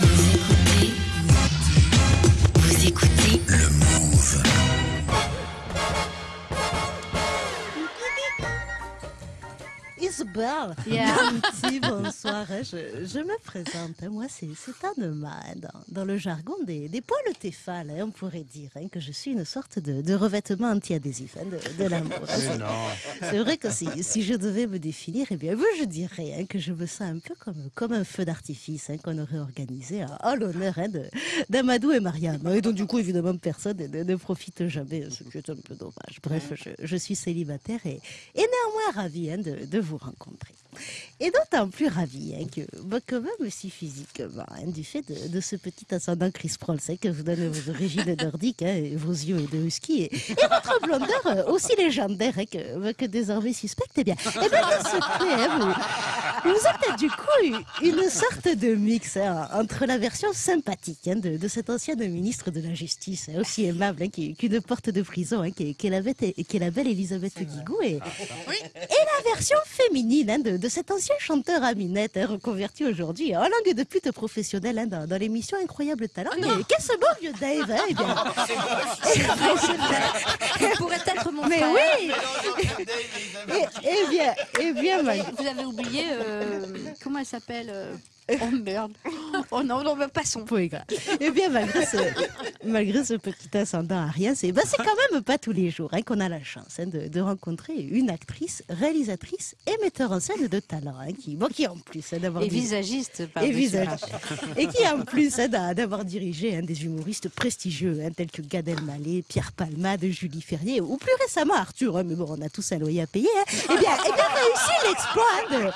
Vous Isabelle, Yeah. un petit bonsoir. Je, je me présente. Moi, c'est c'est Anne-Ma. hein. Dans, dans le jargon des, des poils téphales, hein, on pourrait dire hein, que je suis une sorte de, de revêtement anti-adhésif hein, de, de l'amour. hein. C'est- C'est vrai que si, si je devais me définir, eh bien, je dirais hein, que je me sens un peu comme, comme un feu d'artifice hein, qu'on aurait organisé à, à l'honneur hein, de- d'Amadou et Marianne. Et donc, du coup, évidemment, personne ne, ne profite jamais, ce qui est un peu dommage. Bref, je, je suis célibataire et, et néanmoins ravie hein, de, de vous rencontrer. Et d'autant plus ravie hein, que, bah, que même aussi physiquement, hein, du fait de, ce petit ascendant Chris Prols hein, que vous donne vos origines nordiques, hein, vos yeux de husky, et, votre blondeur euh, aussi légendaire que, bah, que désormais suspecte, eh bien, eh bien vous, vous êtes du coup une, sorte de mix hein, entre la version sympathique hein, de, de cette ancienne ministre de la Justice, hein, aussi aimable qu'une porte de prison, hein, qui, est- qui est la belle Elisabeth Guigou, et, et la version féminine de, de cet ancien chanteur à minette, reconverti aujourd'hui en langue de pute professionnelle dans, dans l'émission Incroyable Talent. Et Qu'est-ce beau vieux Dave eh bien, Ça pourrait être mon Mais frère. oui bien, eh bien, Vous avez oublié, euh, comment elle s'appelle euh, Oh merde. Oh non, non, mais passons. Eh bien, malgré ce, malgré ce petit ascendant à rien, c'est ben, c'est quand même pas tous les jours hein, qu'on a la chance hein, de, de rencontrer une actrice, réalisatrice et metteur en scène de talent, hein, qui, bon, qui en plus d'avoir Et visagiste, et par-dessus. visage. Et qui en plus d'a- d'avoir dirigé des humoristes prestigieux tels que Gad Elmaleh, Pierre Palmade, Julie Ferrier ou plus récemment Arthur. mais bon, on a tous un loyer à payer. Eh bien, eh bien réussi l'exploit. de-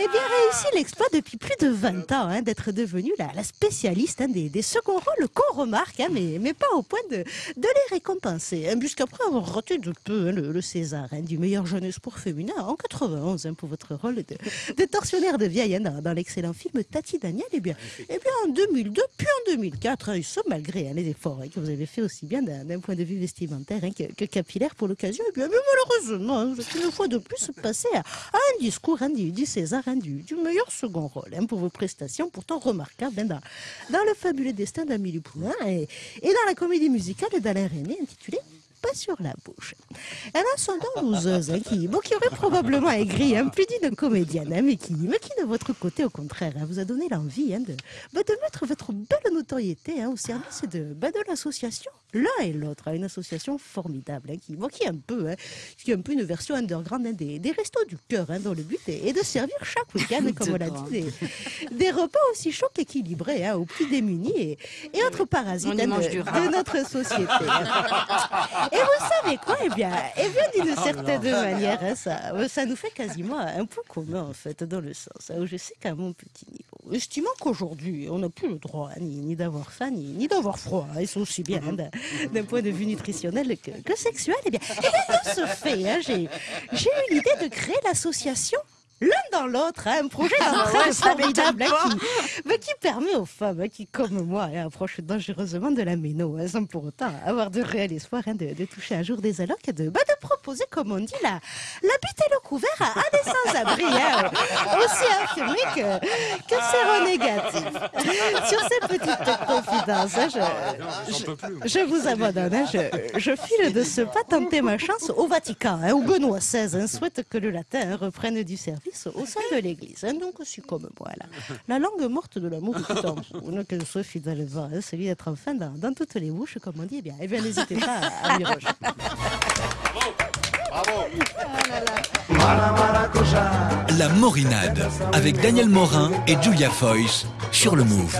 eh bien réussi l'exploit depuis plus de 20 ans d'être la, spécialiste hein, des, seconds rôles qu'on remarque, hein, mais, mais pas au point de, les récompenser. Hein, Puisqu'après avoir raté de peu hein, le, César du meilleur jeune espoir féminin en 91 hein, pour votre rôle de, tortionnaire de vieille dans, l'excellent film Tati Daniel, eh bien, eh bien en 2002 puis en 2004, hein, et ce malgré les efforts que vous avez fait aussi bien d'un point de vue vestimentaire que, capillaire pour l'occasion, eh bien, mais malheureusement, une fois de plus passé à, à un discours du, du César du, du meilleur second rôle pour vos prestations pourtant remarquables hein, dans, le fabuleux destin d'Amélie Poulain et, dans la comédie musicale d'Alain René intitulée pas sur la bouche. Elle a son don loseuse, hein, qui, bon, qui aurait probablement aigri un plus d'une comédienne, hein, mais, qui, mais qui, de votre côté, au contraire, hein, vous a donné l'envie hein, de, bah, de mettre votre belle notoriété hein, au service de, bah, de l'association, l'un et l'autre, hein, une association formidable, hein, qui, qui est un peu, hein, qui est un peu une version underground hein, des, des restos du cœur, hein, dont le but est, est de servir chaque week-end, comme on l'a dit, des, des repas aussi chauds qu'équilibrés aux plus démunis et, et autres parasites de, notre société. Et vous savez quoi? Eh bien, eh bien d'une certaine manière, ça, ça nous fait quasiment un point commun, en fait, dans le sens où je sais qu'à mon petit niveau, estimant qu'aujourd'hui, on n'a plus le droit hein, ni, ni d'avoir faim, ni, ni d'avoir froid, hein, et c'est aussi bien hein, d'un point de vue nutritionnel que, que sexuel, eh bien, eh bien, de ce fait, hein, j'ai j'ai eu l'idée de créer l'association l'un dans l'autre, hein, un projet d'entraide formidable hein, qui, mais qui permet aux femmes hein, qui, comme moi, hein, approchent dangereusement de la méno, sans pour autant avoir de réel espoir hein, de, de toucher un jour des allocs, de, bah, de proposer, comme on dit, la, la bite et le couvert à, à des sans-abri, hein, aussi infirmés que, que séronégatifs. Sur ces petites confidences, hein, je, je, je vous abandonne. hein, je, je file de ce pas tenter ma chance au Vatican, hein, où Benoît XVI hein, souhaite que le latin reprenne du service au sein de l'Église. hein. donc, je suis comme moi, là. La langue morte de l'amour vous, hein, que je sois fidèle va, hein, celui d'être enfin dans, dans toutes les bouches, comme on dit. Eh bien, eh bien n'hésitez pas à, à m'y rejoindre. La Morinade avec Daniel Morin et Julia Foyce sur le Move.